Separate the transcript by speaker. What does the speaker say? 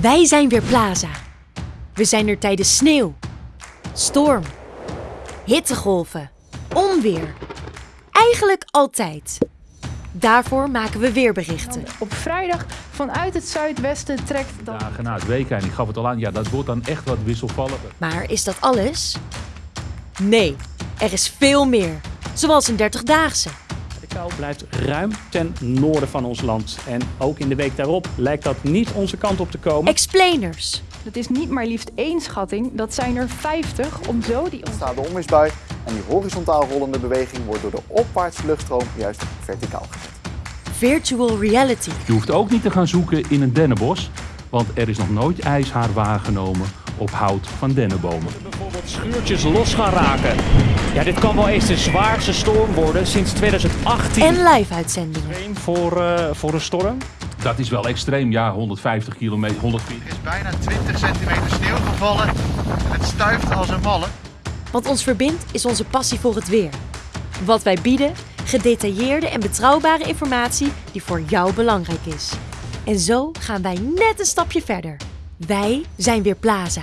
Speaker 1: Wij zijn weer Plaza. We zijn er tijdens sneeuw, storm, hittegolven, onweer. Eigenlijk altijd. Daarvoor maken we weerberichten.
Speaker 2: Op vrijdag vanuit het zuidwesten trekt dan...
Speaker 3: dagen na het WK, en ik gaf het al aan, ja, dat wordt dan echt wat wisselvalliger.
Speaker 1: Maar is dat alles? Nee, er is veel meer. Zoals een 30-daagse.
Speaker 4: Kou blijft ruim ten noorden van ons land. En ook in de week daarop lijkt dat niet onze kant op te komen.
Speaker 1: Explainers.
Speaker 2: Het is niet maar liefst één schatting, dat zijn er 50 om zo die...
Speaker 5: staat de onweersbui en die horizontaal rollende beweging wordt door de opwaartse luchtstroom juist verticaal gezet.
Speaker 1: Virtual reality.
Speaker 3: Je hoeft ook niet te gaan zoeken in een dennenbos, want er is nog nooit ijshaar waargenomen op hout van dennenbomen.
Speaker 4: Bijvoorbeeld schuurtjes los gaan raken. Ja, dit kan wel eens de zwaarste storm worden sinds 2018.
Speaker 1: En live-uitzendingen.
Speaker 4: voor, eh, voor een storm.
Speaker 3: Dat is wel extreem, ja, 150 kilometer, 140.
Speaker 6: Er is bijna 20 centimeter sneeuw gevallen en het stuift als een malle.
Speaker 1: Wat ons verbindt is onze passie voor het weer. Wat wij bieden, gedetailleerde en betrouwbare informatie die voor jou belangrijk is. En zo gaan wij net een stapje verder. Wij zijn weer Plaza.